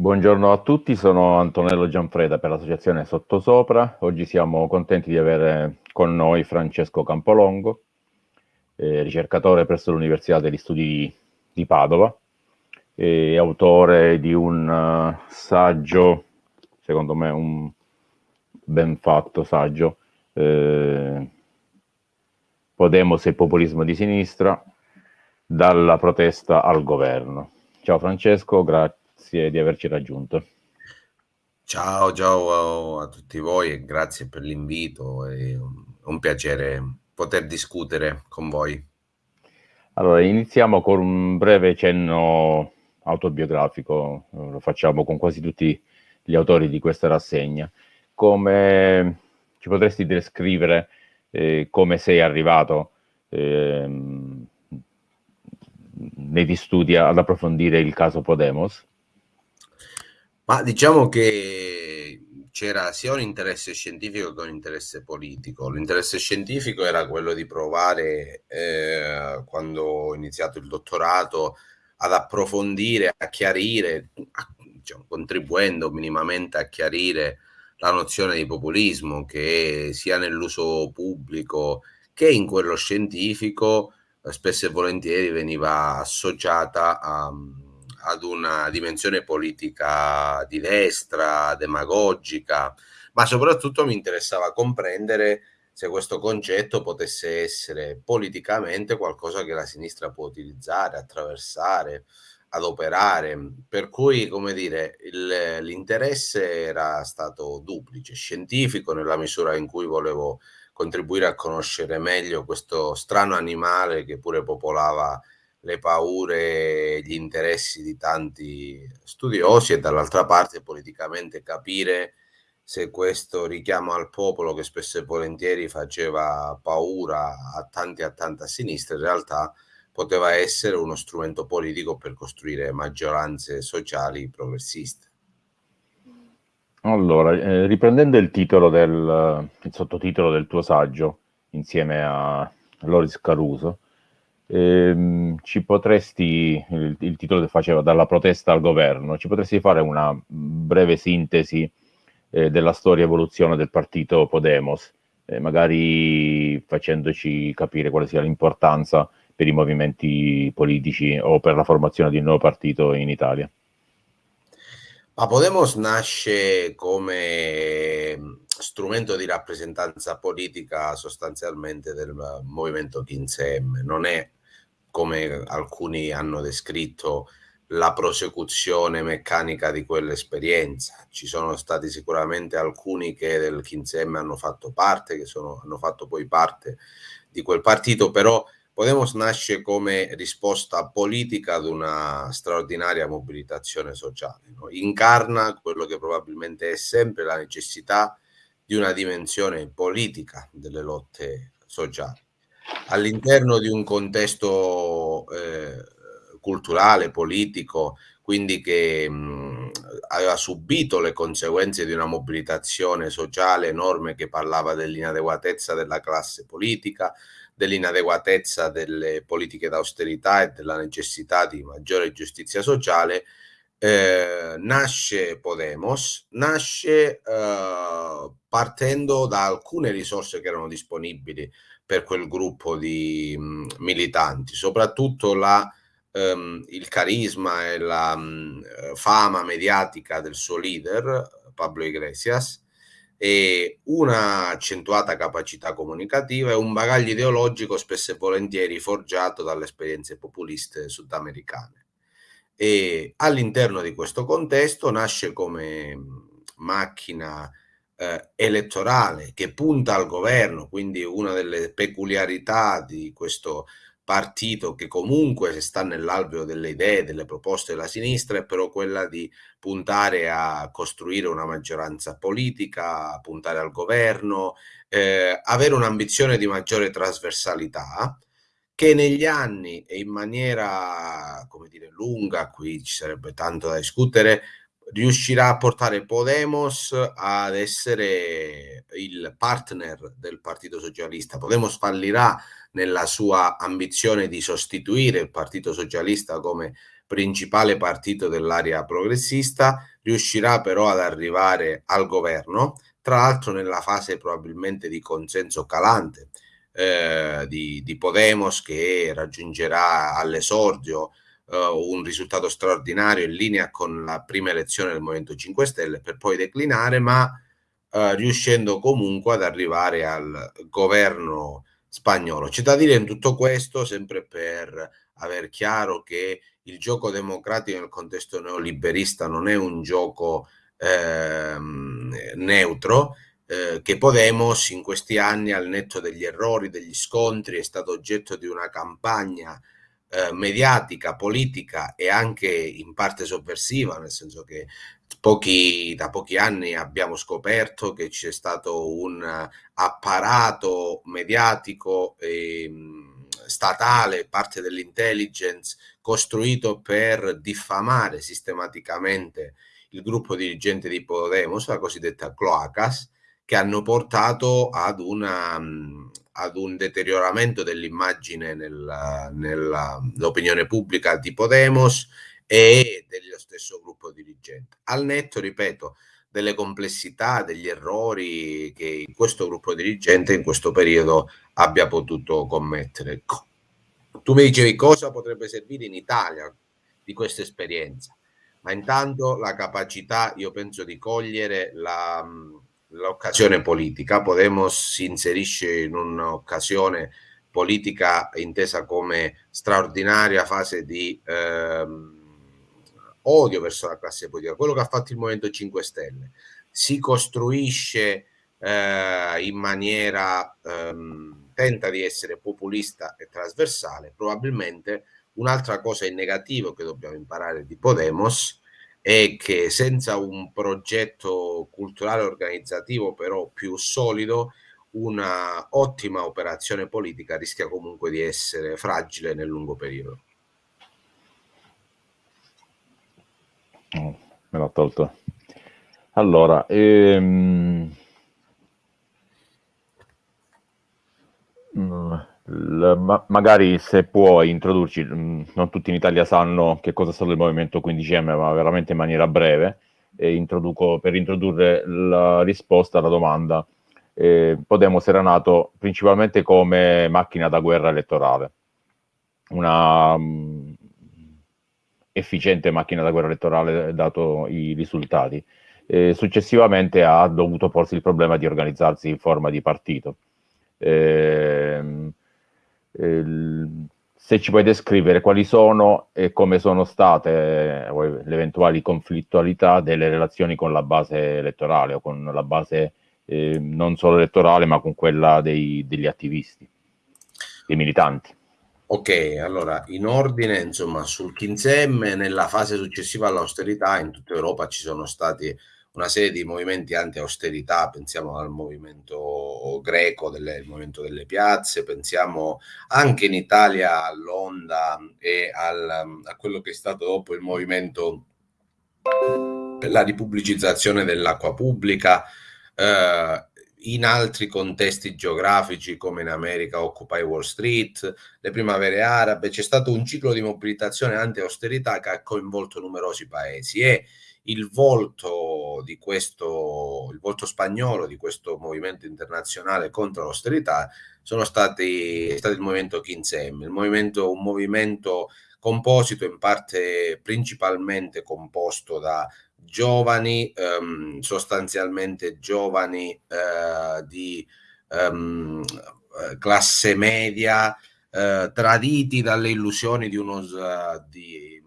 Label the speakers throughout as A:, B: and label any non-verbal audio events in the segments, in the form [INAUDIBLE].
A: Buongiorno a tutti, sono Antonello Gianfreda per l'associazione Sottosopra. Oggi siamo contenti di avere con noi Francesco Campolongo, eh, ricercatore presso l'Università degli Studi di Padova e autore di un uh, saggio, secondo me un ben fatto saggio, eh, Podemos e populismo di sinistra, dalla protesta al governo. Ciao Francesco, grazie grazie di averci raggiunto.
B: Ciao, ciao a tutti voi e grazie per l'invito, è un piacere poter discutere con voi.
A: Allora, iniziamo con un breve cenno autobiografico, lo facciamo con quasi tutti gli autori di questa rassegna. Come ci potresti descrivere eh, come sei arrivato eh, negli studi ad approfondire il caso Podemos?
B: Ma diciamo che c'era sia un interesse scientifico che un interesse politico. L'interesse scientifico era quello di provare, eh, quando ho iniziato il dottorato, ad approfondire, a chiarire, a, diciamo, contribuendo minimamente a chiarire la nozione di populismo che sia nell'uso pubblico che in quello scientifico eh, spesso e volentieri veniva associata a ad una dimensione politica di destra, demagogica, ma soprattutto mi interessava comprendere se questo concetto potesse essere politicamente qualcosa che la sinistra può utilizzare, attraversare, adoperare. Per cui, come dire, l'interesse era stato duplice, scientifico nella misura in cui volevo contribuire a conoscere meglio questo strano animale che pure popolava le paure e gli interessi di tanti studiosi e dall'altra parte politicamente capire se questo richiamo al popolo che spesso e volentieri faceva paura a tanti e a tanta sinistra in realtà poteva essere uno strumento politico per costruire maggioranze sociali progressiste.
A: Allora, eh, riprendendo il titolo del il sottotitolo del tuo saggio insieme a Loris Caruso, Ehm, ci potresti, il, il, titolo che faceva dalla protesta al governo, ci potresti fare una breve sintesi eh, della storia e evoluzione del partito Podemos, eh, magari facendoci capire quale sia l'importanza per i movimenti politici o per la formazione di un nuovo partito in Italia?
B: Ma Podemos nasce come strumento di rappresentanza politica sostanzialmente del movimento 15M, non è come alcuni hanno descritto, la prosecuzione meccanica di quell'esperienza. Ci sono stati sicuramente alcuni che del 15M hanno fatto parte, che sono, hanno fatto poi parte di quel partito, però Podemos nasce come risposta politica ad una straordinaria mobilitazione sociale. No? Incarna quello che probabilmente è sempre la necessità di una dimensione politica delle lotte sociali all'interno di un contesto eh, culturale, politico, quindi che mh, aveva subito le conseguenze di una mobilitazione sociale enorme che parlava dell'inadeguatezza della classe politica, dell'inadeguatezza delle politiche d'austerità e della necessità di maggiore giustizia sociale, eh, nasce Podemos, nasce eh, partendo da alcune risorse che erano disponibili per quel gruppo di mh, mhmm, militanti, soprattutto la, ehm, il carisma e la mh, mhmm, fama mediatica del suo leader, Pablo Iglesias, e una accentuata capacità comunicativa e un bagaglio ideologico spesso e volentieri forgiato dalle esperienze populiste sudamericane. All'interno di questo contesto nasce come mhmm, macchina eh, elettorale che punta al governo, quindi una delle peculiarità di questo partito che comunque sta nell'alveo delle idee, delle proposte della sinistra, è però quella di puntare a costruire una maggioranza politica, puntare al governo, eh, avere un'ambizione di maggiore trasversalità che negli anni e in maniera, come dire, lunga, qui ci sarebbe tanto da discutere, riuscirà a portare Podemos ad essere il partner del Partito Socialista. Podemos fallirà nella sua ambizione di sostituire il Partito Socialista come principale partito dell'area progressista, riuscirà però ad arrivare al governo, tra l'altro nella fase probabilmente di consenso calante eh, di, di, Podemos che raggiungerà all'esordio eh, un risultato straordinario in linea con la prima elezione del Movimento 5 Stelle per poi declinare, ma eh, riuscendo comunque ad arrivare al governo spagnolo. C'è da dire in tutto questo, sempre per aver chiaro che il gioco democratico nel contesto neoliberista non è un gioco ehm, neutro, eh, che Podemos in questi anni, al netto degli errori, degli scontri, è stato oggetto di una campagna eh, mediatica, politica e anche in parte sovversiva, nel senso che pochi, da pochi anni abbiamo scoperto che c'è stato un apparato mediatico e statale, parte dell'intelligence, costruito per diffamare sistematicamente il gruppo dirigente di Podemos, la cosiddetta Cloacas, che hanno portato ad, una, ad un deterioramento dell'immagine nell'opinione pubblica di Podemos e dello stesso gruppo dirigente. Al netto, ripeto, delle complessità, degli errori che questo gruppo dirigente in questo periodo abbia potuto commettere. Tu mi dicevi cosa potrebbe servire in Italia di questa esperienza, ma intanto la capacità, io penso, di cogliere la l'occasione politica. Podemos si inserisce in un'occasione politica intesa come straordinaria fase di ehm, odio verso la classe politica, quello che ha fatto il Movimento 5 Stelle. Si costruisce eh, in maniera, ehm, tenta di essere populista e trasversale, probabilmente un'altra cosa in negativo che dobbiamo imparare di Podemos è che senza un progetto culturale organizzativo però più solido, una ottima operazione politica rischia comunque di essere fragile nel lungo periodo.
A: Oh, me l'ha tolto. Allora, ehm... Mm, ma magari se puoi introdurci, mm, non tutti in Italia sanno che cosa è stato il movimento 15M, ma veramente in maniera breve, e per introdurre la risposta alla domanda. Eh, Podemos era nato principalmente come macchina da guerra elettorale, una um, efficiente macchina da guerra elettorale dato i risultati. Eh, successivamente ha dovuto porsi il problema di organizzarsi in forma di partito. Eh, se ci puoi descrivere quali sono e come sono state eh, le eventuali conflittualità delle relazioni con la base elettorale o con la base eh, non solo elettorale ma con quella dei, degli attivisti, dei militanti.
B: Ok, allora in ordine insomma sul 15M nella fase successiva all'austerità in tutta Europa ci sono stati una serie di movimenti anti-austerità, pensiamo al movimento greco, del movimento delle piazze, pensiamo anche in Italia all'onda e al, a quello che è stato dopo il movimento per la ripubblicizzazione dell'acqua pubblica, eh, in altri contesti geografici come in America Occupy Wall Street, le primavere arabe, c'è stato un ciclo di mobilitazione anti-austerità che ha coinvolto numerosi paesi e il volto di questo, il volto spagnolo di questo movimento internazionale contro l'austerità sono stati, è stato il movimento 15M, il movimento, un movimento composito in parte principalmente composto da giovani, ehm, sostanzialmente giovani eh, di ehm, classe media, eh, traditi dalle illusioni di uno di,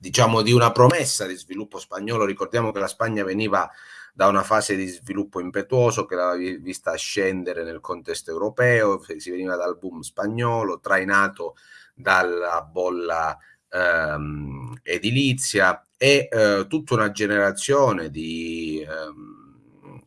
B: diciamo di una promessa di sviluppo spagnolo. Ricordiamo che la Spagna veniva da una fase di sviluppo impetuoso che l'aveva vista scendere nel contesto europeo, si veniva dal boom spagnolo, trainato dalla bolla ehm, edilizia e eh, tutta una generazione di ehm,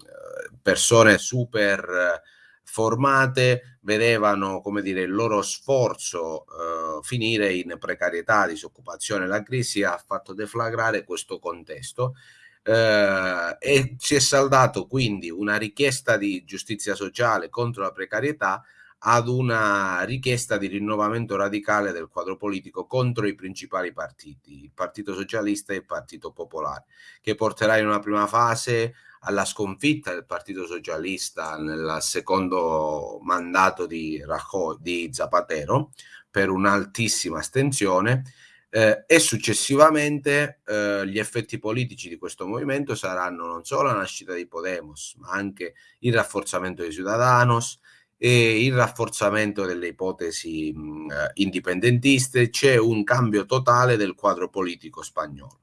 B: persone super formate vedevano come dire, il loro sforzo eh, finire in precarietà, disoccupazione. La crisi ha fatto deflagrare questo contesto eh, e si è saldato quindi una richiesta di giustizia sociale contro la precarietà ad una richiesta di rinnovamento radicale del quadro politico contro i principali partiti, il Partito Socialista e il Partito Popolare, che porterà in una prima fase alla sconfitta del Partito Socialista nel secondo mandato di, Rajoy, di Zapatero per un'altissima astensione eh, e successivamente eh, gli effetti politici di questo movimento saranno non solo la nascita di Podemos, ma anche il rafforzamento dei Ciudadanos e il rafforzamento delle ipotesi mh, indipendentiste. C'è un cambio totale del quadro politico spagnolo.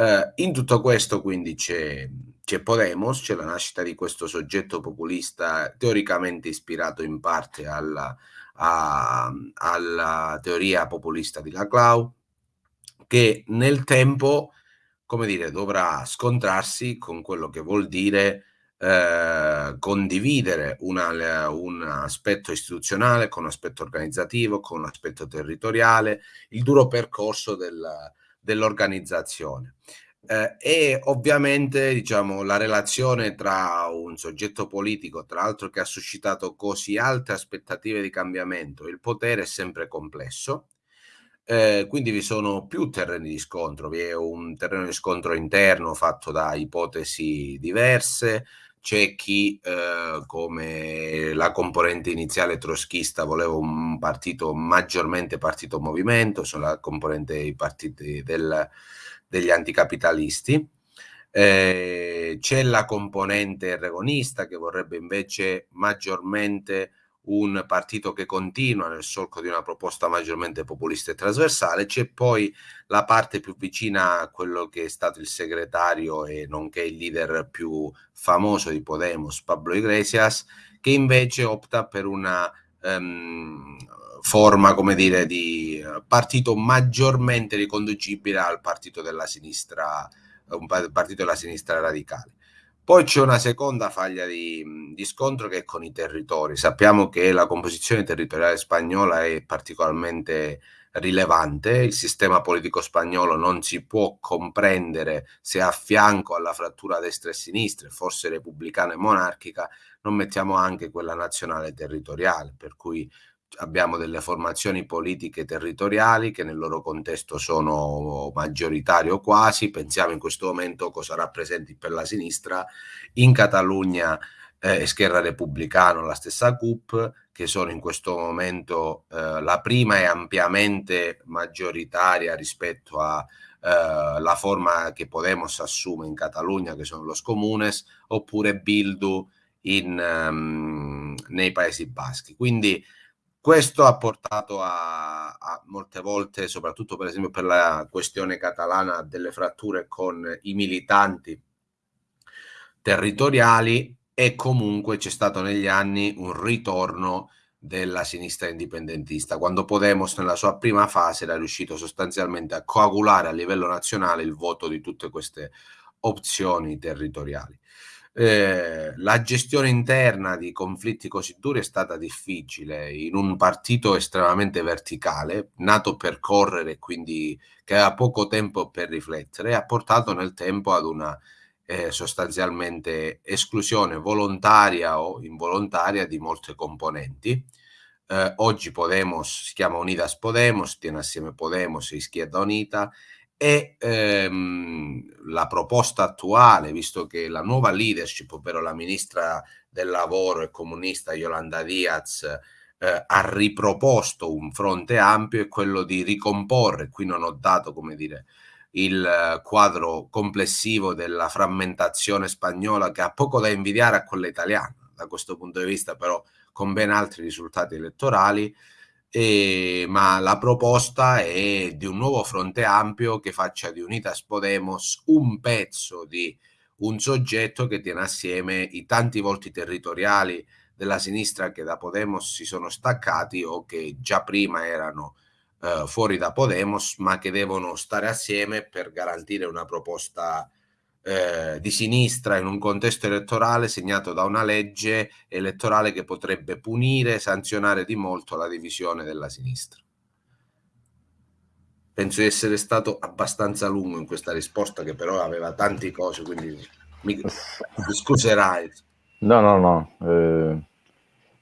B: Eh, in tutto questo quindi c'è, c'è Podemos, c'è la nascita di questo soggetto populista teoricamente ispirato in parte alla, a, alla teoria populista di Laclau, che nel tempo, come dire, dovrà scontrarsi con quello che vuol dire eh, condividere una, un aspetto istituzionale con un aspetto organizzativo, con un aspetto territoriale, il duro percorso del, dell'organizzazione. Eh, e ovviamente diciamo, la relazione tra un soggetto politico, tra l'altro che ha suscitato così alte aspettative di cambiamento, il potere è sempre complesso eh, quindi vi sono più terreni di scontro, vi è un terreno di scontro interno fatto da ipotesi diverse, c'è chi eh, come la componente iniziale troschista voleva un partito maggiormente partito movimento, sono la componente dei partiti del, degli anticapitalisti, eh, c'è la componente regonista che vorrebbe invece maggiormente un partito che continua nel solco di una proposta maggiormente populista e trasversale, c'è poi la parte più vicina a quello che è stato il segretario e nonché il leader più famoso di Podemos, Pablo Iglesias, che invece opta per una um, forma, come dire, di partito maggiormente riconducibile al partito della sinistra, un partito della sinistra radicale. Poi c'è una seconda faglia di, di, scontro che è con i territori. Sappiamo che la composizione territoriale spagnola è particolarmente rilevante, il sistema politico spagnolo non si può comprendere se a fianco alla frattura destra e sinistra, forse repubblicana e monarchica, non mettiamo anche quella nazionale territoriale, per cui abbiamo delle formazioni politiche territoriali che nel loro contesto sono maggioritarie o quasi, pensiamo in questo momento cosa rappresenti per la sinistra, in Catalogna eh, Scherra Repubblicano, la stessa CUP, che sono in questo momento eh, la prima e ampiamente maggioritaria rispetto alla eh, forma che Podemos assume in Catalogna, che sono los comunes, oppure Bildu in, um, nei Paesi Baschi. Quindi questo ha portato a, a, molte volte, soprattutto per esempio per la questione catalana, delle fratture con i militanti territoriali e comunque c'è stato negli anni un ritorno della sinistra indipendentista, quando Podemos nella sua prima fase era riuscito sostanzialmente a coagulare a livello nazionale il voto di tutte queste opzioni territoriali. Eh, la gestione interna di conflitti così duri è stata difficile in un partito estremamente verticale, nato per correre quindi che aveva poco tempo per riflettere, ha portato nel tempo ad una eh, sostanzialmente esclusione volontaria o involontaria di molte componenti. Eh, oggi Podemos si chiama Unidas Podemos, tiene assieme Podemos e Izquierda Unita e ehm, la proposta attuale, visto che la nuova leadership, ovvero la ministra del lavoro e comunista Yolanda Diaz, eh, ha riproposto un fronte ampio, è quello di ricomporre, qui non ho dato, come dire, il quadro complessivo della frammentazione spagnola che ha poco da invidiare a quella italiana, da questo punto di vista però con ben altri risultati elettorali, eh, ma la proposta è di un nuovo fronte ampio che faccia di Unitas Podemos un pezzo di un soggetto che tiene assieme i tanti volti territoriali della sinistra che da Podemos si sono staccati o che già prima erano eh, fuori da Podemos, ma che devono stare assieme per garantire una proposta eh, di sinistra in un contesto elettorale segnato da una legge elettorale che potrebbe punire, sanzionare di molto la divisione della sinistra. Penso di essere stato abbastanza lungo in questa risposta, che però aveva tante cose, quindi mi scuserai.
A: No, no, no. Eh,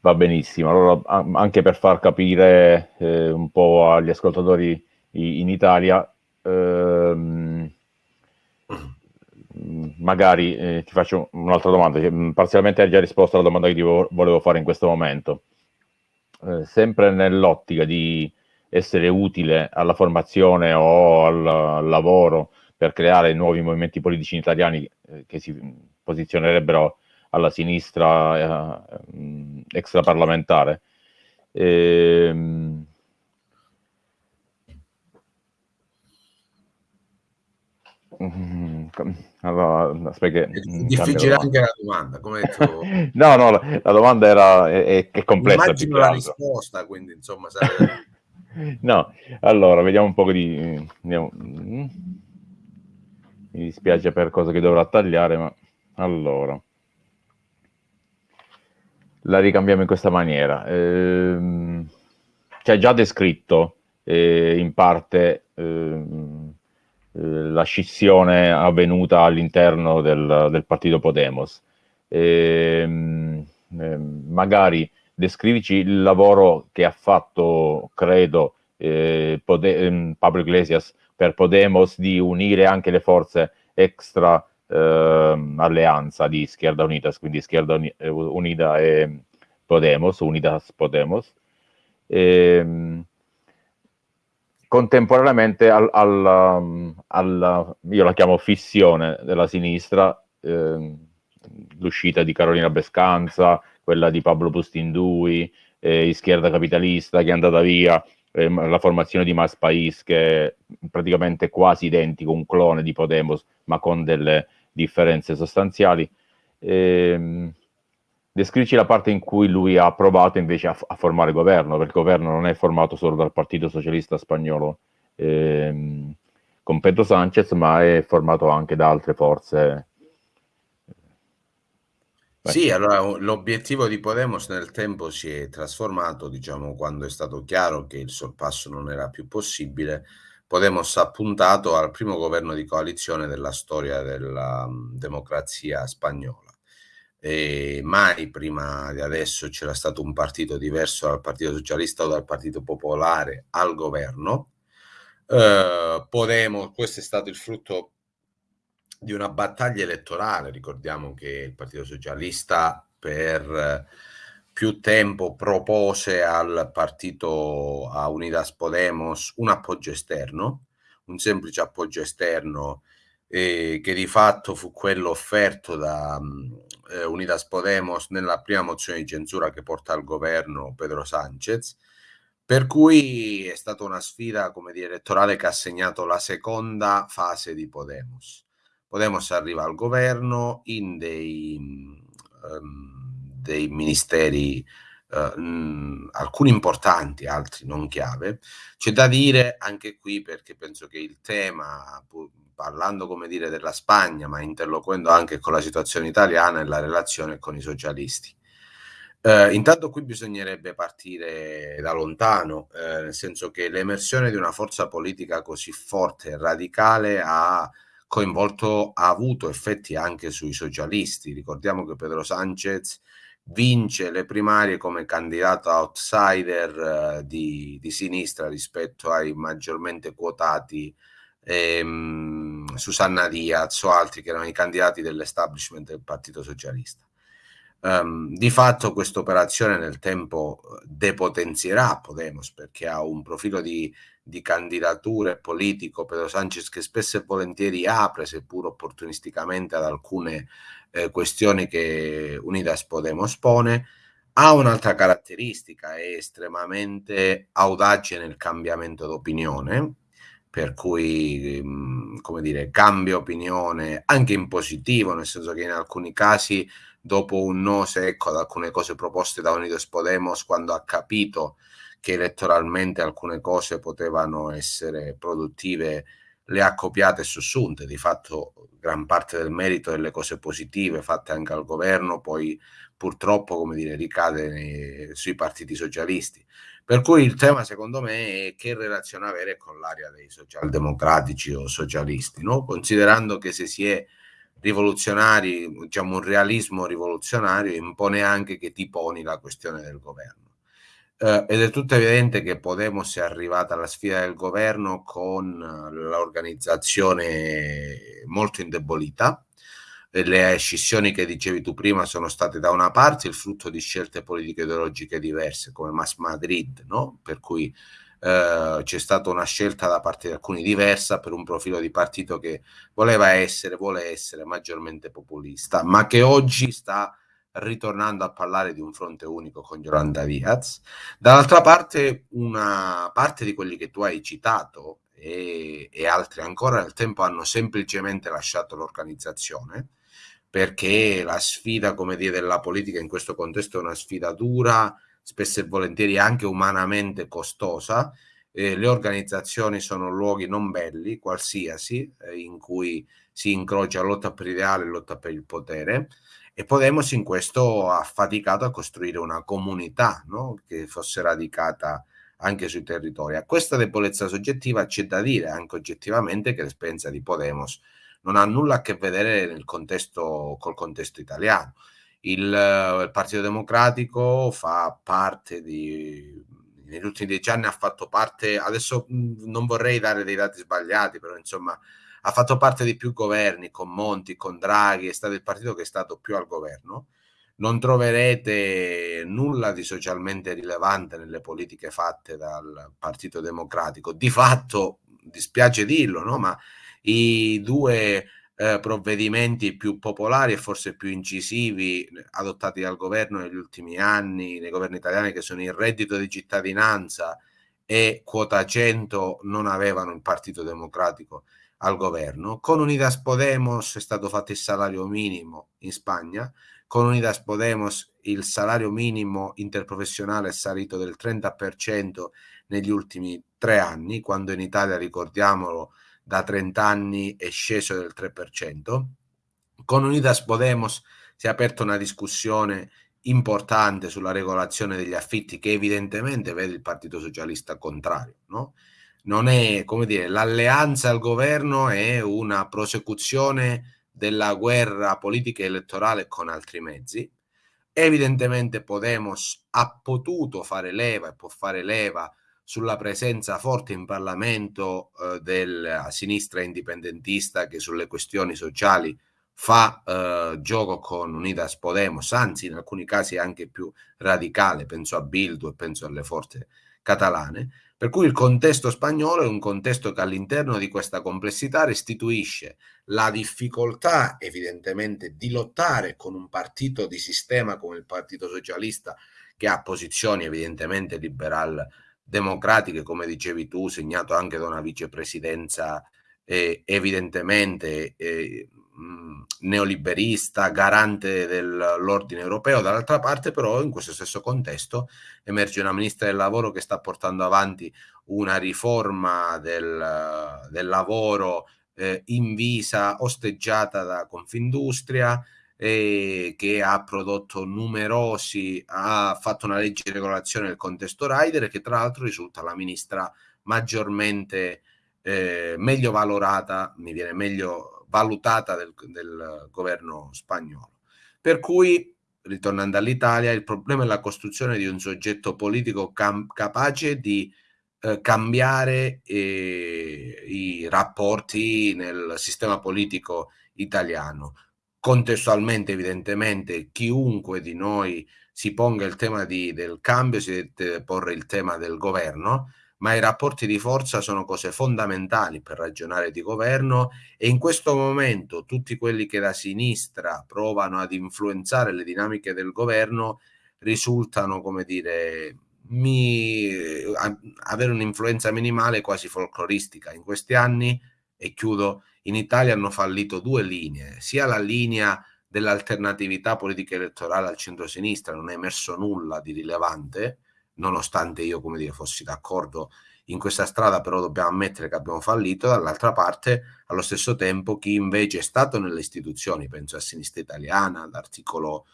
A: Va benissimo, allora anche per far capire eh, un po' agli ascoltatori in Italia, ehm, magari eh, ti faccio un'altra domanda, che parzialmente hai già risposto alla domanda che ti volevo fare in questo momento. Eh, sempre nell'ottica di essere utile alla formazione o al, al, lavoro per creare nuovi movimenti politici italiani eh, che si posizionerebbero alla sinistra eh, extraparlamentare. Ehm,
B: allora, aspetta, è difficile anche la domanda. Come detto... [LAUGHS]
A: no, no, la, la, domanda era è, è complessa.
B: Immagino la risposta, quindi insomma. Sarebbe... [LAUGHS]
A: no, allora vediamo un po' di. Andiamo. Mi dispiace per cosa che dovrò tagliare, ma allora la ricambiamo in questa maniera. Eh, ci già descritto eh, in parte eh, la scissione avvenuta all'interno del, del partito Podemos. Ehm, ehm, magari descrivici il lavoro che ha fatto, credo, eh, ehm, Pablo Iglesias per Podemos di unire anche le forze extra eh, alleanza di Schierda Unitas, quindi Schierda eh, Unida e Podemos, Unidas Podemos. E, contemporaneamente al, al, al, io la chiamo fissione della sinistra, eh, l'uscita di Carolina Bescanza, quella di Pablo Pustindui, eh, Izquierda Capitalista che è andata via, eh, la formazione di Mas Pais che è praticamente quasi identico, un clone di Podemos, ma con delle differenze sostanziali. Eh, descrici la parte in cui lui ha provato invece a, a, formare governo, perché il governo non è formato solo dal Partito Socialista Spagnolo ehm, con Pedro Sanchez, ma è formato anche da altre forze.
B: Beh. Sì, allora l'obiettivo di Podemos nel tempo si è trasformato, diciamo, quando è stato chiaro che il sorpasso non era più possibile. Podemos ha puntato al primo governo di coalizione della storia della democrazia spagnola e mai prima di adesso c'era stato un partito diverso dal Partito Socialista o dal Partito Popolare al governo. Eh, Podemos, questo è stato il frutto di una battaglia elettorale. Ricordiamo che il Partito Socialista per più tempo propose al partito a Unidas Podemos un appoggio esterno, un semplice appoggio esterno eh, che di fatto fu quello offerto da eh, Unidas Podemos nella prima mozione di censura che porta al governo Pedro Sanchez, per cui è stata una sfida come dire, elettorale che ha segnato la seconda fase di Podemos. Podemos arriva al governo in dei, um, dei ministeri Uh, alcuni importanti, altri non chiave. C'è da dire anche qui perché penso che il tema, parlando come dire della Spagna, ma interloquendo anche con la situazione italiana e la relazione con i socialisti. Eh, intanto qui bisognerebbe partire da lontano, eh, nel senso che l'emersione di una forza politica così forte e radicale ha coinvolto, ha avuto effetti anche sui socialisti. Ricordiamo che Pedro Sanchez vince le primarie come candidato outsider eh, di, di, sinistra rispetto ai maggiormente quotati ehm, Susanna Diaz o altri che erano i candidati dell'establishment del Partito Socialista. Um, di fatto questa operazione nel tempo depotenzierà Podemos perché ha un profilo di, di candidature politico Pedro Sanchez che spesso e volentieri apre seppur opportunisticamente ad alcune eh, questioni che Unidas Podemos pone ha un'altra caratteristica, è estremamente audace nel cambiamento d'opinione, per cui, mhmm, come dire, cambia opinione anche in positivo, nel senso che in alcuni casi, dopo un no secco ad alcune cose proposte da Unidos Podemos, quando ha capito che elettoralmente alcune cose potevano essere produttive, le ha copiate e sussunte. Di fatto, gran parte del merito delle cose positive fatte anche al governo, poi purtroppo, come dire, ricade nei, sui partiti socialisti. Per cui il tema secondo me è che relazione avere con l'area dei socialdemocratici o socialisti, no? considerando che se si è rivoluzionari, diciamo un realismo rivoluzionario, impone anche che ti poni la questione del governo. Uh, ed è tutto evidente che Podemos è arrivata alla sfida del governo con l'organizzazione molto indebolita. Le scissioni che dicevi tu prima sono state da una parte il frutto di scelte politiche ideologiche diverse, come Mas Madrid, no? per cui uh, c'è stata una scelta da parte di alcuni diversa per un profilo di partito che voleva essere, vuole essere maggiormente populista, ma che oggi sta ritornando a parlare di un fronte unico con Yolanda Diaz. Dall'altra parte, una parte di quelli che tu hai citato e, e altri ancora nel tempo hanno semplicemente lasciato l'organizzazione perché la sfida, come dire, della politica in questo contesto è una sfida dura, spesso e volentieri anche umanamente costosa. Eh, le organizzazioni sono luoghi non belli, qualsiasi, eh, in cui si incrocia lotta per l'ideale e lotta per il potere e Podemos in questo ha faticato a costruire una comunità no? che fosse radicata anche sui territori. A questa debolezza soggettiva c'è da dire anche oggettivamente che l'esperienza di Podemos non ha nulla a che vedere contesto, col contesto italiano. Il, il Partito Democratico fa parte di, negli ultimi dieci anni ha fatto parte, adesso non vorrei dare dei dati sbagliati, però insomma ha fatto parte di più governi con Monti, con Draghi, è stato il partito che è stato più al governo. Non troverete nulla di socialmente rilevante nelle politiche fatte dal Partito Democratico. Di fatto, dispiace dirlo, no? ma i due eh, provvedimenti più popolari e forse più incisivi adottati dal governo negli ultimi anni, nei governi italiani, che sono il reddito di cittadinanza e quota 100, non avevano il Partito Democratico al governo. Con Unidas Podemos è stato fatto il salario minimo in Spagna, con Unidas Podemos il salario minimo interprofessionale è salito del 30% negli ultimi tre anni, quando in Italia, ricordiamolo, da 30 anni è sceso del 3%. Con Unidas Podemos si è aperta una discussione importante sulla regolazione degli affitti che evidentemente vede il Partito Socialista contrario, no? non è, come dire, l'alleanza al governo è una prosecuzione della guerra politica e elettorale con altri mezzi. Evidentemente Podemos ha potuto fare leva e può fare leva sulla presenza forte in Parlamento eh, della sinistra indipendentista che sulle questioni sociali fa eh, gioco con Unidas Podemos, anzi in alcuni casi anche più radicale, penso a Bildu e penso alle forze catalane per cui il contesto spagnolo è un contesto che all'interno di questa complessità restituisce la difficoltà evidentemente di lottare con un partito di sistema come il Partito Socialista che ha posizioni evidentemente liberal democratiche, come dicevi tu, segnato anche da una vicepresidenza eh, evidentemente eh, mh, neoliberista, garante dell'ordine europeo, dall'altra parte però in questo stesso contesto emerge una ministra del lavoro che sta portando avanti una riforma del, del lavoro eh, invisa, osteggiata da Confindustria, eh, che ha prodotto numerosi, ha fatto una legge di regolazione del contesto rider che tra l'altro risulta la ministra maggiormente eh, meglio valorata, mi viene meglio valutata del, del governo spagnolo. Per cui, ritornando all'Italia, il problema è la costruzione di un soggetto politico capace di eh, cambiare eh, i rapporti nel sistema politico italiano. Contestualmente, evidentemente, chiunque di noi si ponga il tema di, del cambio, si deve porre il tema del governo, ma i rapporti di forza sono cose fondamentali per ragionare di governo e in questo momento tutti quelli che da sinistra provano ad influenzare le dinamiche del governo risultano, come dire, mi, a, avere un'influenza minimale quasi folcloristica. In questi anni, e chiudo, in Italia hanno fallito due linee, sia la linea dell'alternatività politica elettorale al centro-sinistra, non è emerso nulla di rilevante, nonostante io, come dire, fossi d'accordo in questa strada, però dobbiamo ammettere che abbiamo fallito, dall'altra parte, allo stesso tempo, chi invece è stato nelle istituzioni, penso a Sinistra Italiana, all'articolo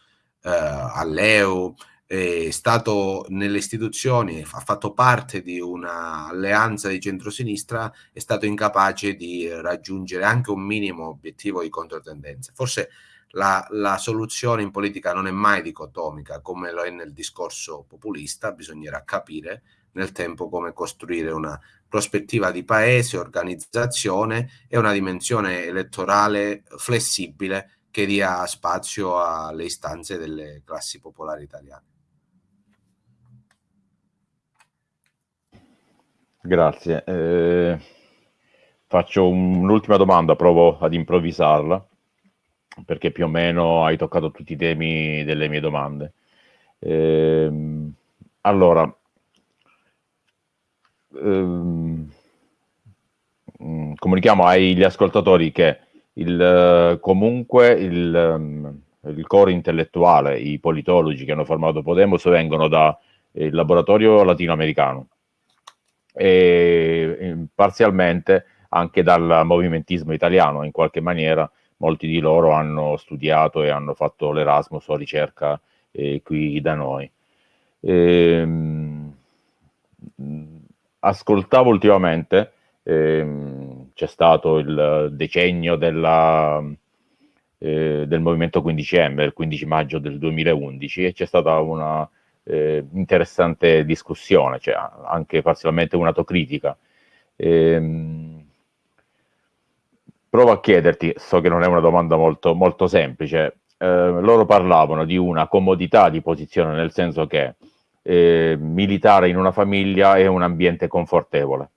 B: eh, all'EU, è stato nelle istituzioni, ha fatto parte di un'alleanza di centrosinistra, è stato incapace di raggiungere anche un minimo obiettivo di controtendenza. Forse la, la, soluzione in politica non è mai dicotomica come lo è nel discorso populista, bisognerà capire nel tempo come costruire una prospettiva di paese, organizzazione e una dimensione elettorale flessibile che dia spazio alle istanze delle classi popolari italiane.
A: Grazie. Eh, faccio un'ultima domanda, provo ad improvvisarla, perché più o meno hai toccato tutti i temi delle mie domande. Eh, allora, ehm, mm, comunichiamo agli ascoltatori che il, comunque il, il core intellettuale, i politologi che hanno formato Podemos vengono dal laboratorio latinoamericano e parzialmente anche dal movimentismo italiano, in qualche maniera molti di loro hanno studiato e hanno fatto l'Erasmus o ricerca eh, qui da noi. Ehm, ascoltavo ultimamente, ehm, c'è stato il decennio della, eh, del movimento 15M, il 15 maggio del 2011, e c'è stata una eh, interessante discussione, cioè anche parzialmente un'autocritica. Ehm, provo a chiederti, so che non è una domanda molto, molto semplice, eh, loro parlavano di una comodità di posizione, nel senso che eh, militare in una famiglia è un ambiente confortevole.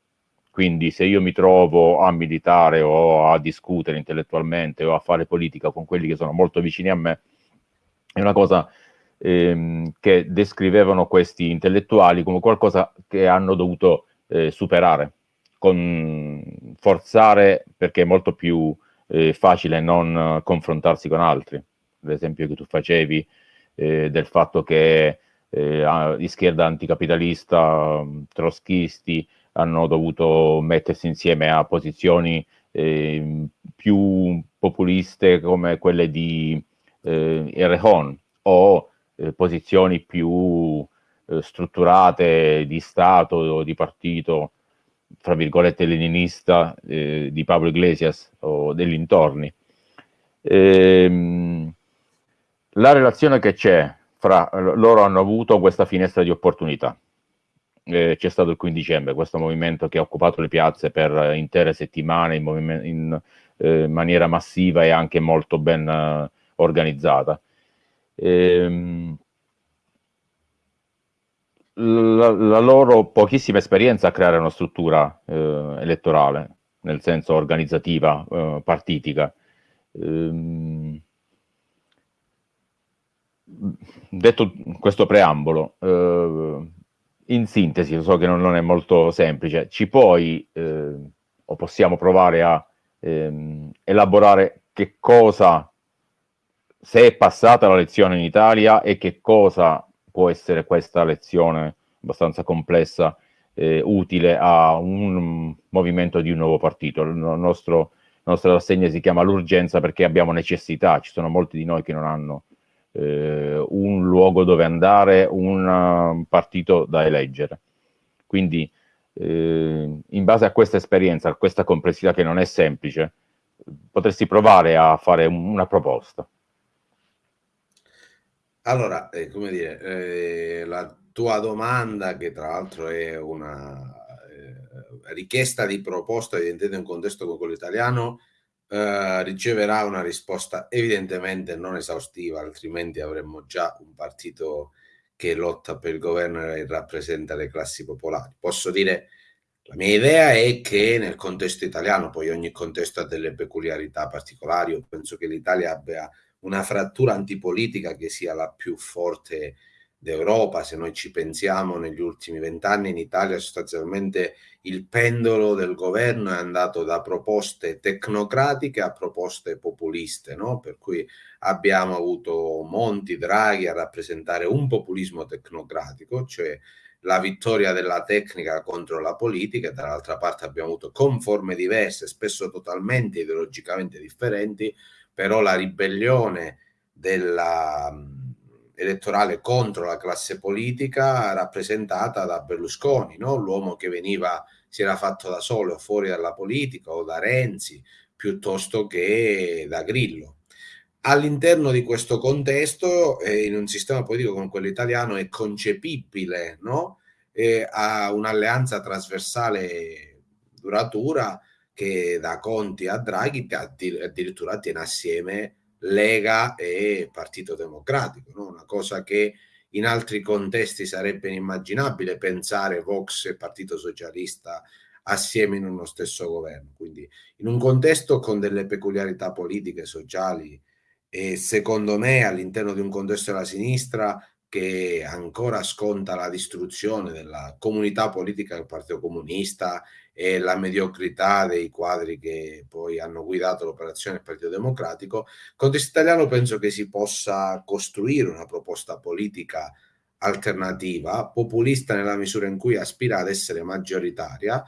A: Quindi se io mi trovo a militare o a discutere intellettualmente o a fare politica con quelli che sono molto vicini a me, è una cosa ehm, che descrivevano questi intellettuali come qualcosa che hanno dovuto eh, superare, con, forzare perché è molto più eh, facile non confrontarsi con altri. L'esempio che tu facevi eh, del fatto che eh, di schierda anticapitalista, trotskisti, hanno dovuto mettersi insieme a posizioni eh, più populiste come quelle di eh, Errejón o eh, posizioni più eh, strutturate di Stato o di partito, fra virgolette leninista, eh, di Pablo Iglesias o degli intorni. Ehm, la relazione che c'è fra loro hanno avuto questa finestra di opportunità. Eh, c'è stato il 15 dicembre, questo movimento che ha occupato le piazze per intere settimane in, in eh, maniera massiva e anche molto ben eh, organizzata. Ehm, la, la, loro pochissima esperienza a creare una struttura eh, elettorale, nel senso organizzativa, eh, partitica. Ehm, detto questo preambolo, eh, in sintesi, so che non, non, è molto semplice, ci puoi eh, o possiamo provare a ehm, elaborare che cosa se è passata la lezione in Italia e che cosa può essere questa lezione abbastanza complessa eh, utile a un movimento di un nuovo partito. Il nostro, la nostra rassegna si chiama l'urgenza perché abbiamo necessità, ci sono molti di noi che non hanno eh, un luogo dove andare, un uh, partito da eleggere. Quindi eh, in base a questa esperienza, a questa complessità che non è semplice, potresti provare a fare una proposta.
B: Allora, eh, come dire, eh, la tua domanda, che tra l'altro è una eh, richiesta di proposta evidentemente in un contesto come quello italiano, eh, riceverà una risposta evidentemente non esaustiva, altrimenti avremmo già un partito che lotta per il governo e rappresenta le classi popolari. Posso dire, la mia idea è che nel contesto italiano, poi ogni contesto ha delle peculiarità particolari, io penso che l'Italia abbia una frattura antipolitica che sia la più forte d'Europa. Se noi ci pensiamo, negli ultimi vent'anni in Italia sostanzialmente il pendolo del governo è andato da proposte tecnocratiche a proposte populiste, no? per cui abbiamo avuto Monti, Draghi a rappresentare un populismo tecnocratico, cioè la vittoria della tecnica contro la politica, dall'altra parte abbiamo avuto con forme diverse, spesso totalmente ideologicamente differenti, però la ribellione della, elettorale contro la classe politica rappresentata da Berlusconi, no? l'uomo che veniva, si era fatto da solo fuori dalla politica o da Renzi piuttosto che da Grillo. All'interno di questo contesto, eh, in un sistema politico come quello italiano, è concepibile no? eh, a un'alleanza trasversale duratura che da Conti a Draghi addirittura tiene assieme Lega e Partito Democratico, no? una cosa che in altri contesti sarebbe inimmaginabile pensare Vox e Partito Socialista assieme in uno stesso governo. Quindi in un contesto con delle peculiarità politiche, sociali e secondo me all'interno di un contesto della sinistra che ancora sconta la distruzione della comunità politica del Partito Comunista e la mediocrità dei quadri che poi hanno guidato l'operazione del Partito Democratico, contesto italiano penso che si possa costruire una proposta politica alternativa, populista nella misura in cui aspira ad essere maggioritaria,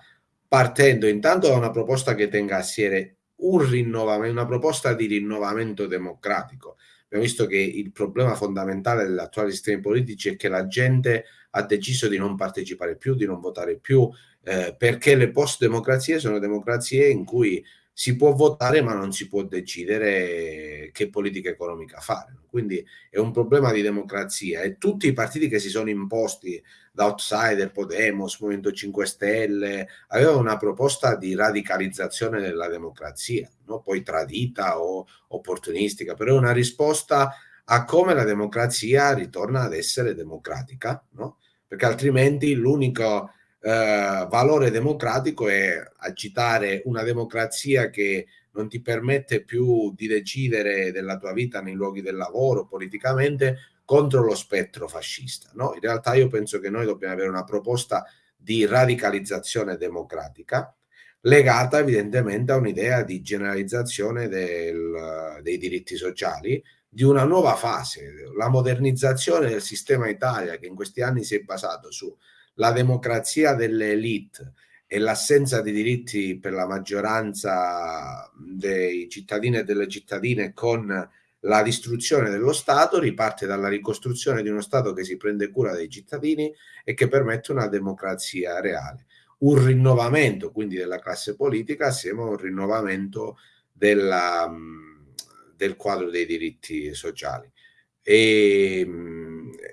B: partendo intanto da una proposta che tenga assieme un rinnovamento, una proposta di rinnovamento democratico. Abbiamo visto che il problema fondamentale degli attuali sistemi politici è che la gente ha deciso di non partecipare più, di non votare più, eh, perché le post-democrazie sono democrazie in cui si può votare ma non si può decidere che politica economica fare. Quindi è un problema di democrazia e tutti i partiti che si sono imposti da outsider, Podemos, Movimento 5 Stelle, avevano una proposta di radicalizzazione della democrazia, no? poi tradita o opportunistica, però è una risposta a come la democrazia ritorna ad essere democratica, no? perché altrimenti l'unico eh, valore democratico è agitare una democrazia che non ti permette più di decidere della tua vita nei luoghi del lavoro politicamente contro lo spettro fascista. No? In realtà io penso che noi dobbiamo avere una proposta di radicalizzazione democratica legata evidentemente a un'idea di generalizzazione del, dei diritti sociali, di una nuova fase, la modernizzazione del sistema Italia che in questi anni si è basato su la democrazia delle elite e l'assenza di diritti per la maggioranza dei cittadini e delle cittadine con la distruzione dello Stato riparte dalla ricostruzione di uno Stato che si prende cura dei cittadini e che permette una democrazia reale. Un rinnovamento quindi della classe politica assieme a un rinnovamento della, del quadro dei diritti sociali. E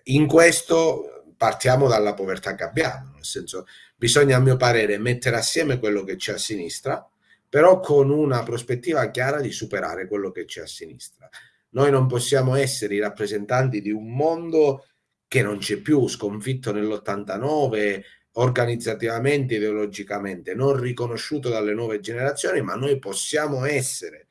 B: in questo partiamo dalla povertà che abbiamo, nel senso bisogna a mio parere mettere assieme quello che c'è a sinistra, però con una prospettiva chiara di superare quello che c'è a sinistra. Noi non possiamo essere i rappresentanti di un mondo che non c'è più, sconfitto nell'89, organizzativamente, ideologicamente, non riconosciuto dalle nuove generazioni, ma noi possiamo essere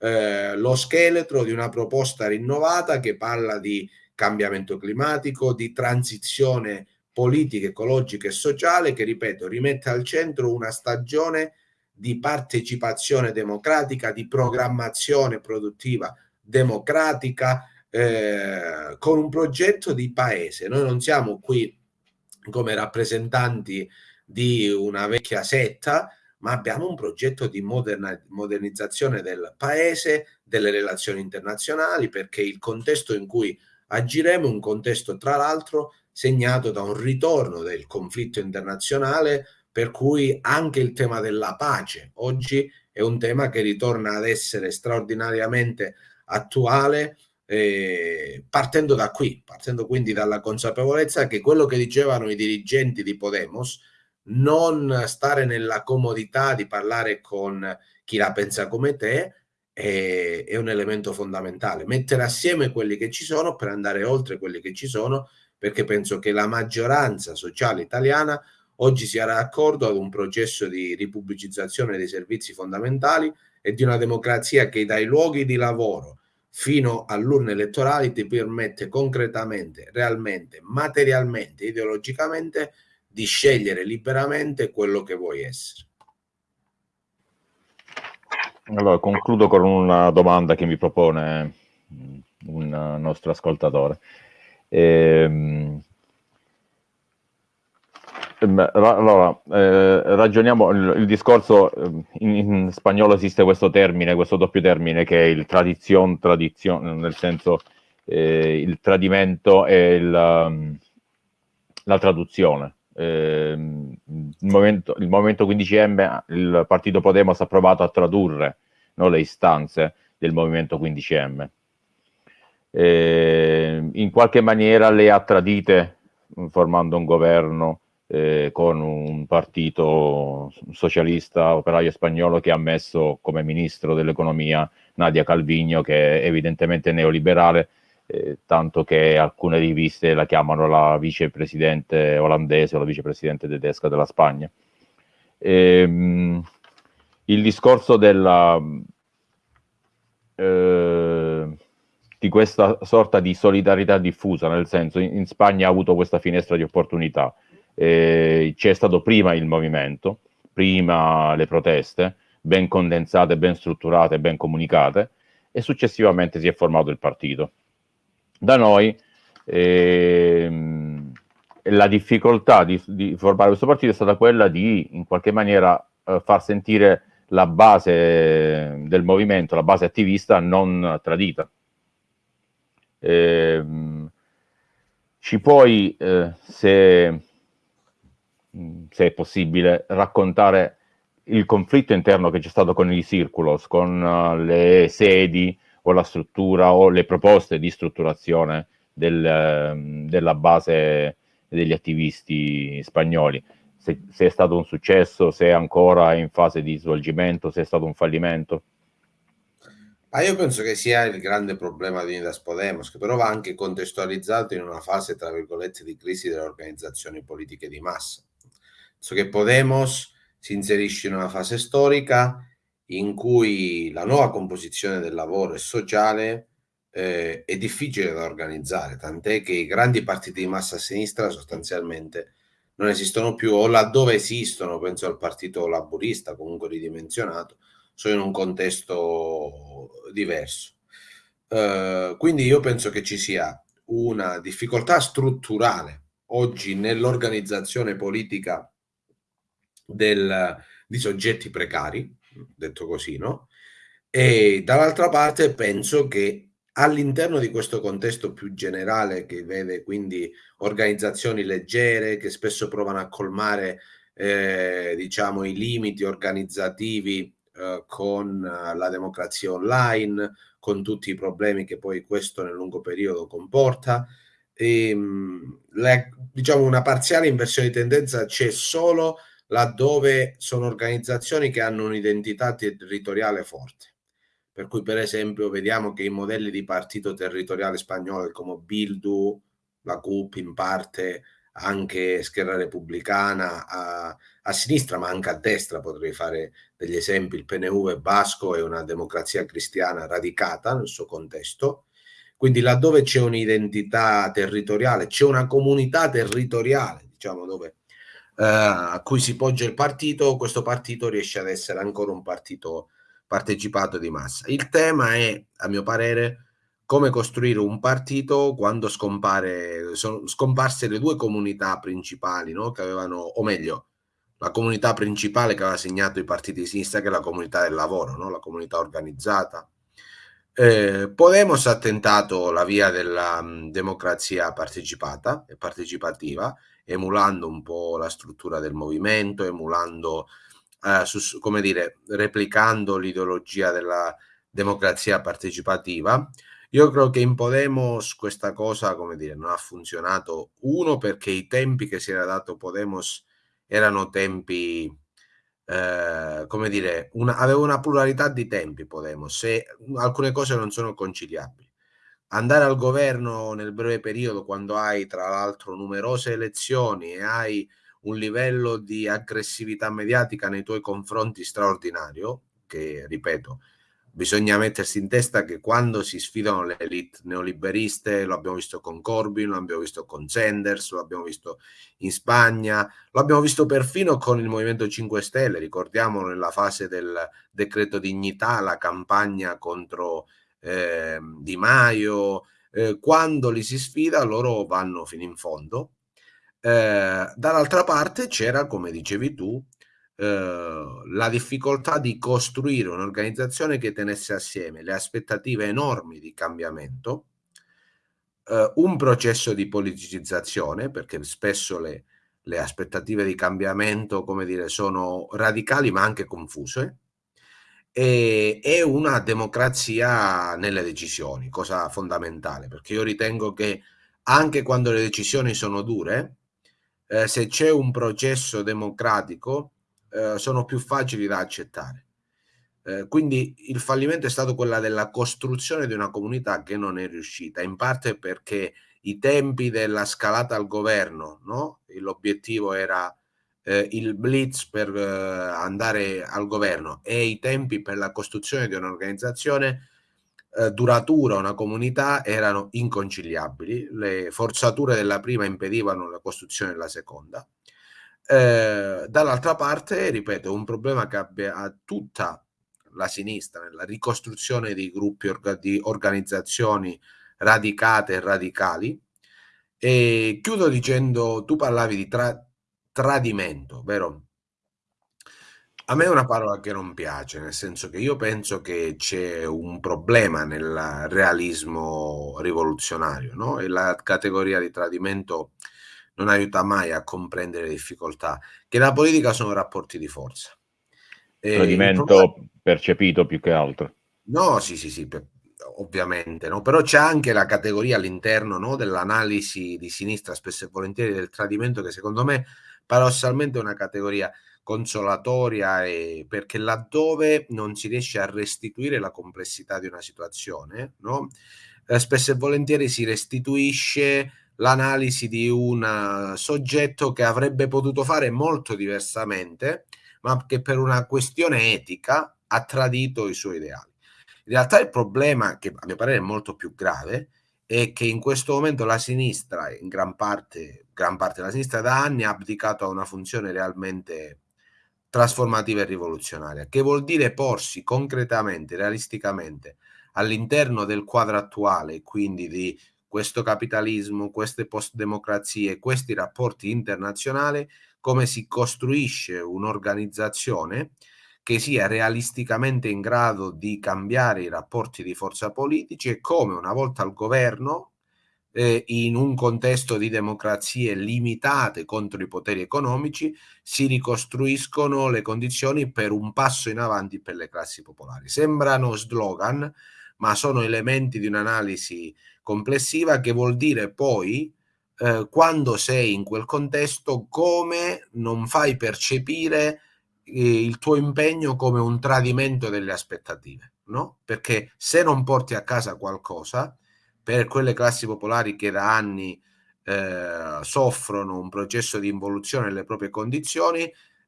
B: eh, lo scheletro di una proposta rinnovata che parla di cambiamento climatico, di transizione politica, ecologica e sociale che, ripeto, rimette al centro una stagione di partecipazione democratica, di programmazione produttiva democratica, eh, con un progetto di paese. Noi non siamo qui come rappresentanti di una vecchia setta, ma abbiamo un progetto di modernizzazione del paese, delle relazioni internazionali, perché il contesto in cui agiremo in un contesto tra l'altro segnato da un ritorno del conflitto internazionale per cui anche il tema della pace oggi è un tema che ritorna ad essere straordinariamente attuale eh, partendo da qui, partendo quindi dalla consapevolezza che quello che dicevano i dirigenti di Podemos, non stare nella comodità di parlare con chi la pensa come te, è, è un elemento fondamentale. Mettere assieme quelli che ci sono per andare oltre quelli che ci sono, perché penso che la maggioranza sociale italiana oggi sia d'accordo ad un processo di ripubblicizzazione dei servizi fondamentali e di una democrazia che dai luoghi di lavoro fino all'urne elettorali ti permette concretamente, realmente, materialmente, ideologicamente di scegliere liberamente quello che vuoi essere.
A: Allora, concludo con una domanda che mi propone mm, un nostro ascoltatore. Ehm, ehm allora, eh, ragioniamo il, il discorso, ehm, in, in, spagnolo esiste questo termine, questo doppio termine che è il tradizione, tradizione, nel senso eh, il tradimento e il, la traduzione. Eh, il, movimento, il Movimento 15M, il partito Podemos ha provato a tradurre no, le istanze del Movimento 15M. Eh, in qualche maniera le ha tradite formando un governo eh, con un partito socialista operaio spagnolo che ha messo come ministro dell'economia Nadia Calvino, che è evidentemente neoliberale, eh, tanto che alcune riviste la chiamano la vicepresidente olandese o la vicepresidente tedesca della Spagna. Ehm, il discorso della, eh, di questa sorta di solidarietà diffusa, nel senso in, in Spagna ha avuto questa finestra di opportunità, eh, c'è stato prima il movimento, prima le proteste, ben condensate, ben strutturate, ben comunicate, e successivamente si è formato il partito. Da noi ehm, la difficoltà di, di, formare questo partito è stata quella di in qualche maniera eh, far sentire la base del movimento, la base attivista non tradita. Eh, ci puoi, eh, se, se, è possibile, raccontare il conflitto interno che c'è stato con i Circulos, con uh, le sedi o la struttura o le proposte di strutturazione del, uh, della base degli attivisti spagnoli. Se, se, è stato un successo, se è ancora in fase di svolgimento, se è stato un fallimento?
B: Ah, io penso che sia il grande problema di Unidas Podemos, che però va anche contestualizzato in una fase, tra virgolette, di crisi delle organizzazioni politiche di massa. So che Podemos si inserisce in una fase storica in cui la nuova composizione del lavoro e sociale eh, è difficile da organizzare, tant'è che i grandi partiti di massa sinistra sostanzialmente non esistono più o laddove esistono, penso al partito laburista comunque ridimensionato, sono in un contesto diverso. Uh, quindi io penso che ci sia una difficoltà strutturale oggi nell'organizzazione politica del, di soggetti precari, detto così, no? E dall'altra parte penso che all'interno di questo contesto più generale che vede quindi organizzazioni leggere che spesso provano a colmare eh, diciamo i limiti organizzativi eh, con la democrazia online, con tutti i problemi che poi questo nel lungo periodo comporta. E, ehm, le, diciamo una parziale inversione di tendenza c'è solo laddove sono organizzazioni che hanno un'identità territoriale forte. Per cui, per esempio, vediamo che i modelli di partito territoriale spagnolo come Bildu, la CUP in parte, anche Scherra Repubblicana a, a, sinistra, ma anche a destra potrei fare degli esempi. Il PNV basco è una democrazia cristiana radicata nel suo contesto. Quindi laddove c'è un'identità territoriale, c'è una comunità territoriale, diciamo, dove a cui si poggia il partito, questo partito riesce ad essere ancora un partito partecipato di massa. Il tema è, a mio parere, come costruire un partito quando scompare, sono scomparse le due comunità principali, no? che avevano, o meglio, la comunità principale che aveva segnato i partiti di sinistra, che è la comunità del lavoro, no? la comunità organizzata. Eh, Podemos ha tentato la via della mh, democrazia partecipata e partecipativa, emulando un po' la struttura del movimento, emulando, eh, su, come dire, replicando l'ideologia della democrazia partecipativa. Io credo che in Podemos questa cosa, come dire, non ha funzionato. Uno, perché i tempi che si era dato Podemos erano tempi, eh, come dire, una, aveva una pluralità di tempi Podemos e alcune cose non sono conciliabili andare al governo nel breve periodo quando hai tra l'altro numerose elezioni e hai un livello di aggressività mediatica nei tuoi confronti straordinario, che ripeto, bisogna mettersi in testa che quando si sfidano le elite neoliberiste, lo abbiamo visto con Corbyn, lo abbiamo visto con Sanders, lo abbiamo visto in Spagna, lo abbiamo visto perfino con il Movimento 5 Stelle, ricordiamo nella fase del decreto dignità, la campagna contro eh, Di Maio, eh, quando li si sfida loro vanno fino in fondo. Eh, dall'altra parte c'era, come dicevi tu, eh, la difficoltà di costruire un'organizzazione che tenesse assieme le aspettative enormi di cambiamento eh, un processo di politicizzazione, perché spesso le, le aspettative di cambiamento, come dire, sono radicali ma anche confuse, e, e una democrazia nelle decisioni, cosa fondamentale, perché io ritengo che anche quando le decisioni sono dure, eh, se c'è un processo democratico, eh, sono più facili da accettare. Eh, quindi il fallimento è stato quello della costruzione di una comunità che non è riuscita, in parte perché i tempi della scalata al governo, no? l'obiettivo era eh, il blitz per eh, andare al governo e i tempi per la costruzione di un'organizzazione eh, duratura, una comunità, erano inconciliabili. Le forzature della prima impedivano la costruzione della seconda. Eh, dall'altra parte, ripeto, un problema che abbia tutta la sinistra nella ricostruzione di gruppi, orga, di organizzazioni radicate e radicali. E chiudo dicendo, tu parlavi di tra, tradimento, vero? A me è una parola che non piace, nel senso che io penso che c'è un problema nel realismo rivoluzionario, no? E la categoria di tradimento non aiuta mai a comprendere le difficoltà, che la politica sono rapporti di forza.
A: Tradimento problema... percepito più che altro.
B: No, sì, sì, sì, per, ovviamente, no? però c'è anche la categoria all'interno no, dell'analisi di sinistra, spesso e volentieri del tradimento, che secondo me paradossalmente è una categoria consolatoria e perché laddove non si riesce a restituire la complessità di una situazione, no? eh, spesso e volentieri si restituisce l'analisi di un soggetto che avrebbe potuto fare molto diversamente, ma che per una questione etica ha tradito i suoi ideali. In realtà il problema, che a mio parere è molto più grave, è che in questo momento la sinistra, in gran parte, gran parte della sinistra da anni ha abdicato a una funzione realmente trasformativa e rivoluzionaria, che vuol dire porsi concretamente, realisticamente all'interno del quadro attuale, quindi di questo capitalismo, queste post-democrazie, questi rapporti internazionali, come si costruisce un'organizzazione che sia realisticamente in grado di cambiare i rapporti di forza politici e come una volta al governo, eh, in un contesto di democrazie limitate contro i poteri economici, si ricostruiscono le condizioni per un passo in avanti per le classi popolari. Sembrano slogan, ma sono elementi di un'analisi complessiva che vuol dire poi eh, quando sei in quel contesto come non fai percepire il tuo impegno come un tradimento delle aspettative, no? Perché se non porti a casa qualcosa, per quelle classi popolari che da anni eh, soffrono un processo di involuzione delle proprie condizioni,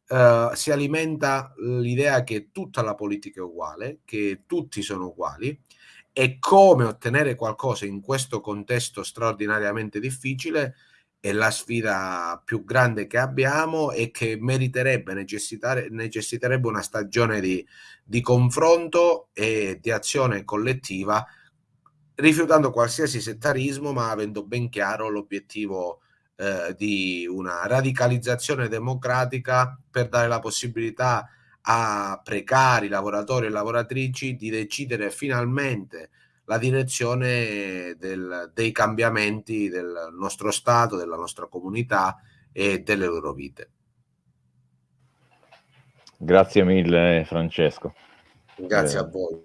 B: eh, si alimenta l'idea che tutta la politica è uguale, che tutti sono uguali e come ottenere qualcosa in questo contesto straordinariamente difficile è la sfida più grande che abbiamo e che meriterebbe, necessiterebbe una stagione di, di confronto e di azione collettiva, rifiutando qualsiasi settarismo, ma avendo ben chiaro l'obiettivo eh, di una radicalizzazione democratica per dare la possibilità a precari, lavoratori e lavoratrici di decidere finalmente la direzione del, dei cambiamenti del nostro Stato, della nostra comunità e delle loro vite.
A: Grazie mille Francesco.
B: Grazie eh. a voi.